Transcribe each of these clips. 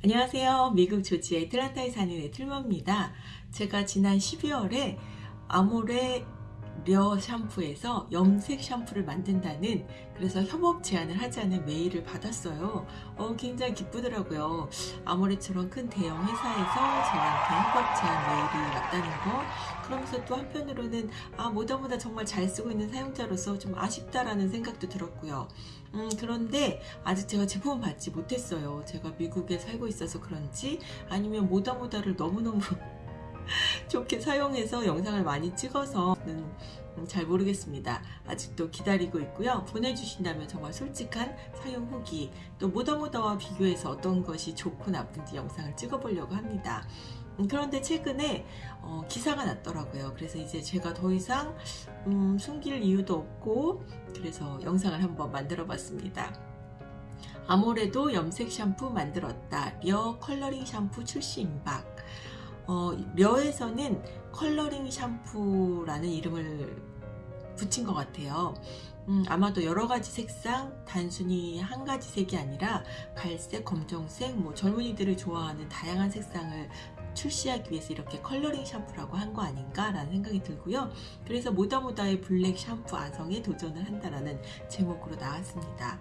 안녕하세요. 미국 조지 애틀란타에 사는 애틀머입니다. 제가 지난 12월에 아모레 려 샴푸에서 염색 샴푸를 만든다는 그래서 협업 제안을 하자는 메일을 받았어요. 어, 굉장히 기쁘더라고요. 아모레처럼 큰 대형 회사에서 저한테 협업 제안 메일이 왔다는 거. 그러면서 또 한편으로는 아 뭐다 뭐다 정말 잘 쓰고 있는 사용자로서 좀 아쉽다라는 생각도 들었고요. 음, 그런데 아직 제가 제품을 받지 못했어요. 제가 미국에 살고 있어서 그런지 아니면 모다 모다를 너무너무 좋게 사용해서 영상을 많이 찍어서는 잘 모르겠습니다. 아직도 기다리고 있고요. 보내주신다면 정말 솔직한 사용 후기 또 모다모다와 비교해서 어떤 것이 좋고 나쁜지 영상을 찍어보려고 합니다. 음, 그런데 최근에 어, 기사가 났더라고요. 그래서 이제 제가 더 이상 음, 숨길 이유도 없고 그래서 영상을 한번 만들어 봤습니다. 아모레도 염색 샴푸 만들었다. 려 컬러링 샴푸 출시 임박. 어, 려에서는 컬러링 샴푸라는 이름을 붙인 것 같아요. 음, 아마도 여러 가지 색상, 단순히 한 가지 색이 아니라 갈색, 검정색, 뭐 젊은이들이 좋아하는 다양한 색상을 출시하기 위해서 이렇게 컬러링 샴푸라고 한 거 아닌가 라는 생각이 들고요. 그래서 모다모다의 블랙 샴푸 아성에 도전을 한다라는 제목으로 나왔습니다.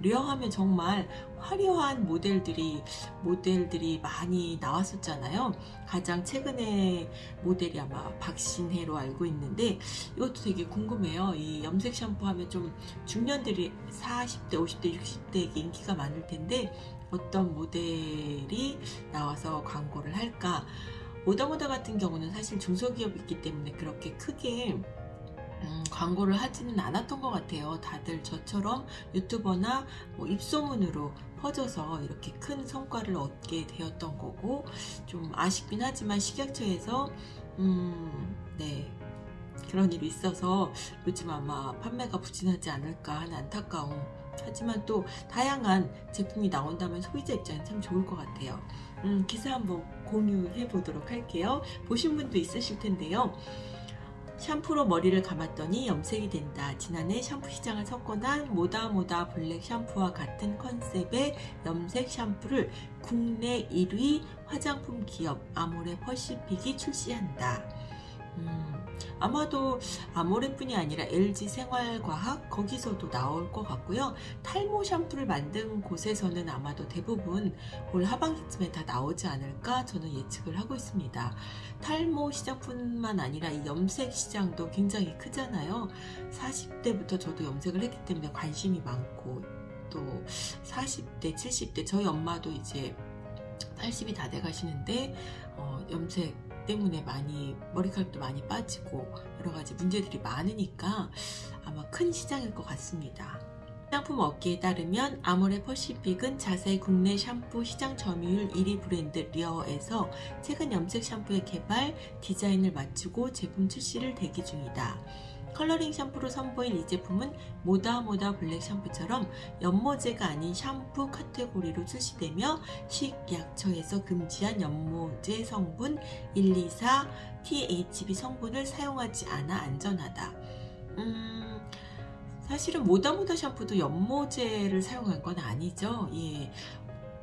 려하면 정말 화려한 모델들이 모델들이 많이 나왔었잖아요. 가장 최근에 모델이 아마 박신혜로 알고 있는데 이것도 되게 궁금해요. 이 염색 샴푸 하면 좀 중년들이 40대, 50대, 60대에게 인기가 많을 텐데 어떤 모델이 나와서 광고를 할까? 모다모다 같은 경우는 사실 중소기업이기 때문에 그렇게 크게 음, 광고를 하지는 않았던 것 같아요. 다들 저처럼 유튜버나 뭐 입소문으로 퍼져서 이렇게 큰 성과를 얻게 되었던 거고 좀 아쉽긴 하지만 식약처에서 음, 네 그런 일이 있어서 요즘 아마 판매가 부진하지 않을까 하는 안타까움. 하지만 또 다양한 제품이 나온다면 소비자 입장에 참 좋을 것 같아요. 음, 기사 한번 공유해 보도록 할게요. 보신 분도 있으실 텐데요 샴푸로 머리를 감았더니 염색이 된다. 지난해 샴푸 시장을 석권한 모다모다 블랙 샴푸와 같은 컨셉의 염색 샴푸를 국내 1위 화장품 기업 아모레 퍼시픽이 출시한다. 음, 아마도 아모레뿐이 아니라 LG 생활과학 거기서도 나올 것 같고요. 탈모 샴푸를 만든 곳에서는 아마도 대부분 올 하반기쯤에 다 나오지 않을까 저는 예측을 하고 있습니다. 탈모 시장뿐만 아니라 이 염색 시장도 굉장히 크잖아요. 40대부터 저도 염색을 했기 때문에 관심이 많고 또 40대, 70대 저희 엄마도 이제 80이 다 돼 가시는데 어, 염색 때문에 많이 머리카락도 많이 빠지고 여러 가지 문제들이 많으니까 아마 큰 시장일 것 같습니다. 화장품 업계에 따르면 아모레 퍼시픽은 자사 국내 샴푸 시장 점유율 1위 브랜드 려에서 최근 염색 샴푸의 개발, 디자인을 마치고 제품 출시를 대기 중이다. 컬러링 샴푸로 선보일 이 제품은 모다모다 블랙 샴푸처럼 염모제가 아닌 샴푸 카테고리로 출시되며 식약처에서 금지한 연모제 성분 124 THB 성분을 사용하지 않아 안전하다. 음, 사실은 모다모다 샴푸도 연모제를 사용한 건 아니죠. 예.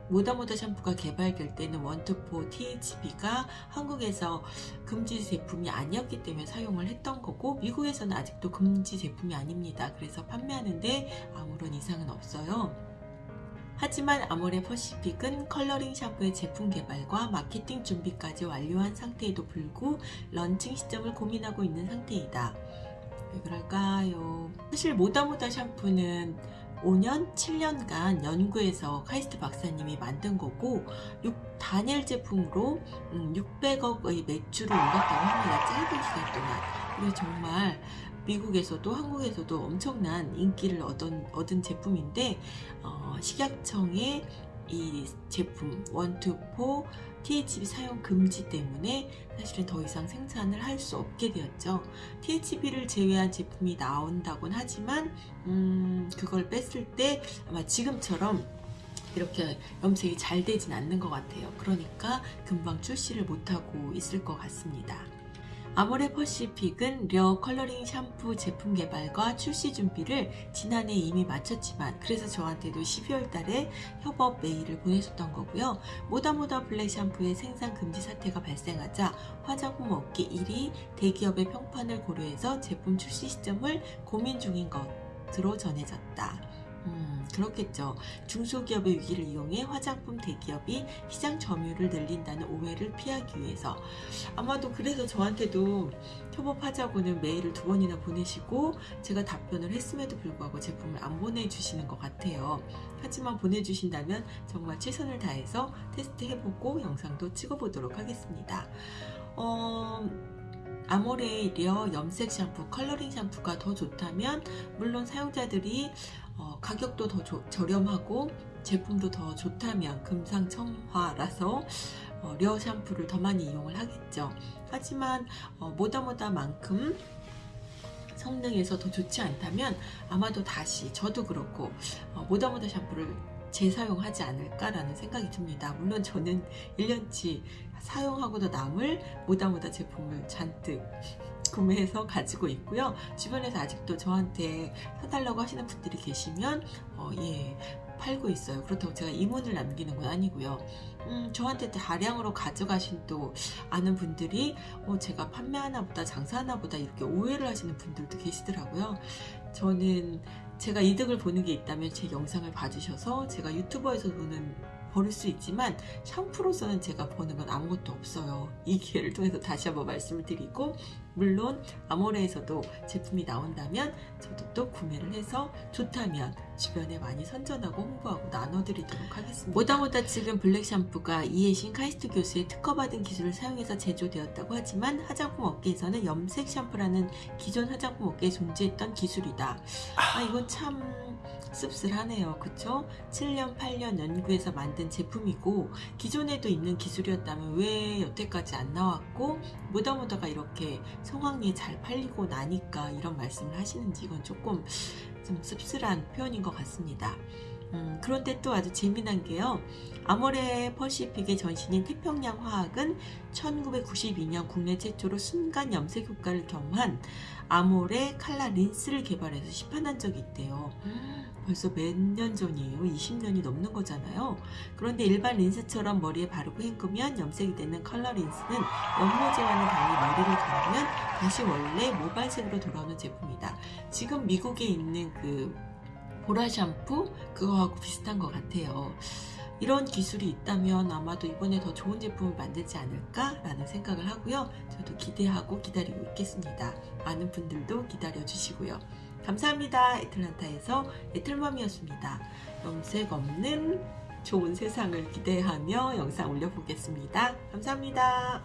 모다모다 샴푸가 개발될 때는 원투포 THB가 한국에서 금지 제품이 아니었기 때문에 사용을 했던 거고 미국에서는 아직도 금지 제품이 아닙니다. 그래서 판매하는데 아무런 이상은 없어요. 하지만 아모레 퍼시픽은 컬러링 샴푸의 제품 개발과 마케팅 준비까지 완료한 상태에도 불구 런칭 시점을 고민하고 있는 상태이다. 왜 그럴까요? 사실 모다모다 샴푸는 5년, 7년간 연구해서 카이스트 박사님이 만든 거고 6 단일 제품으로 600억의 음, 매출을 올렸다고 합니다. 짧은 시간 동안. 그리고 정말 미국에서도 한국에서도 엄청난 인기를 얻은, 얻은 제품인데 어, 식약청의 이 제품 원투포 THB 사용 금지 때문에 사실은 더 이상 생산을 할 수 없게 되었죠. THB를 제외한 제품이 나온다곤 하지만 음, 그걸 뺐을 때 아마 지금처럼 이렇게 염색이 잘 되진 않는 것 같아요. 그러니까 금방 출시를 못하고 있을 것 같습니다. 아모레 퍼시픽은 려 컬러링 샴푸 제품 개발과 출시 준비를 지난해 이미 마쳤지만 그래서 저한테도 12월 달에 협업 메일을 보내셨던 거고요. 모다모다 블랙 샴푸의 생산 금지 사태가 발생하자 화장품 업계 1위 대기업의 평판을 고려해서 제품 출시 시점을 고민 중인 것으로 전해졌다. 음, 그렇겠죠. 중소기업의 위기를 이용해 화장품 대기업이 시장 점유율을 늘린다는 오해를 피하기 위해서 아마도 그래서 저한테도 협업하자고는 메일을 두 번이나 보내시고 제가 답변을 했음에도 불구하고 제품을 안 보내주시는 것 같아요. 하지만 보내주신다면 정말 최선을 다해서 테스트 해보고 영상도 찍어보도록 하겠습니다. 어, 아모레 려 염색 샴푸, 컬러링 샴푸가 더 좋다면 물론 사용자들이 어, 가격도 더 조- 저렴하고 제품도 더 좋다면 금상첨화라서 어, 려 샴푸를 더 많이 이용을 하겠죠. 하지만 어, 모다모다만큼 성능에서 더 좋지 않다면 아마도 다시 저도 그렇고 어, 모다모다 샴푸를 재사용하지 않을까라는 생각이 듭니다. 물론 저는 1년치 사용하고도 남을 모다모다 제품을 잔뜩 구매해서 가지고 있고요. 주변에서 아직도 저한테 사달라고 하시는 분들이 계시면 어, 예 팔고 있어요. 그렇다고 제가 이문을 남기는 건 아니고요. 음, 저한테 다량으로 가져가신 또 아는 분들이 어, 제가 판매하나 보다 장사하나 보다 이렇게 오해를 하시는 분들도 계시더라고요. 저는 제가 이득을 보는 게 있다면 제 영상을 봐주셔서 제가 유튜버에서 보는 버릴 수 있지만 샴푸로서는 제가 버는 건 아무것도 없어요. 이 기회를 통해서 다시 한번 말씀을 드리고 물론 아모레에서도 제품이 나온다면 저도 또 구매를 해서 좋다면 주변에 많이 선전하고 홍보하고 나눠드리도록 하겠습니다. 모다모다 측은 블랙 샴푸가 이해신 카이스트 교수의 특허받은 기술을 사용해서 제조되었다고 하지만 화장품 업계에서는 염색 샴푸라는 기존 화장품 업계에 존재했던 기술이다. 아 이건 참 씁쓸하네요. 그쵸? 7년, 8년 연구해서 만든 제품이고 기존에도 있는 기술이었다면 왜 여태까지 안 나왔고 모다모다가 이렇게 성황리에 잘 팔리고 나니까 이런 말씀을 하시는지 이건 조금 좀 씁쓸한 표현인 것 같습니다. 음, 그런데 또 아주 재미난 게요. 아모레 퍼시픽의 전신인 태평양 화학은 1992년 국내 최초로 순간 염색 효과를 겸한 아모레 칼라 린스를 개발해서 시판한 적이 있대요. 벌써 몇 년 전이에요? 20년이 넘는 거잖아요. 그런데 일반 린스처럼 머리에 바르고 헹구면 염색이 되는 컬러 린스는 연모제와는 달리 머리를 감으면 다시 원래 모발색으로 돌아오는 제품이다. 지금 미국에 있는 그 보라 샴푸 그거하고 비슷한 것 같아요. 이런 기술이 있다면 아마도 이번에 더 좋은 제품을 만들지 않을까 라는 생각을 하고요. 저도 기대하고 기다리고 있겠습니다. 많은 분들도 기다려 주시고요. 감사합니다. 애틀란타에서 애틀맘이었습니다. 염색 없는 좋은 세상을 기대하며 영상 올려보겠습니다. 감사합니다.